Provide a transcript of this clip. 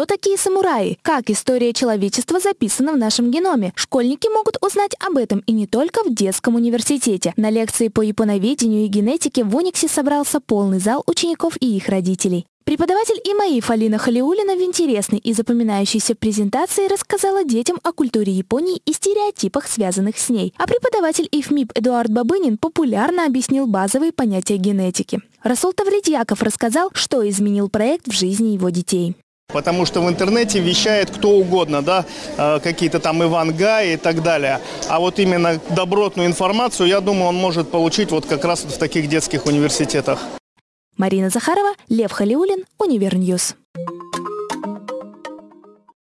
Кто такие самураи? Как история человечества записана в нашем геноме? Школьники могут узнать об этом и не только в детском университете. На лекции по японоведению и генетике в Униксе собрался полный зал учеников и их родителей. Преподаватель ИМАИФ Алина Халиулина в интересной и запоминающейся презентации рассказала детям о культуре Японии и стереотипах, связанных с ней. А преподаватель ИФМИП Эдуард Бабынин популярно объяснил базовые понятия генетики. Расул Тавридьяков рассказал, что изменил проект в жизни его детей. Потому что в интернете вещает кто угодно, да, э, какие-то там Иван Гай и так далее. А вот именно добротную информацию, я думаю, он может получить вот как раз вот в таких детских университетах. Марина Захарова, Лев Халиулин, Univer News.